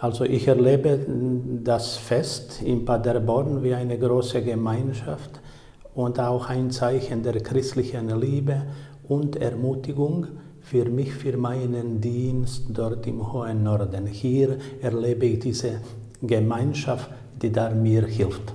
Also ich erlebe das Fest in Paderborn wie eine große Gemeinschaft und auch ein Zeichen der christlichen Liebe und Ermutigung für mich, für meinen Dienst dort im hohen Norden. Hier erlebe ich diese Gemeinschaft, die da mir hilft.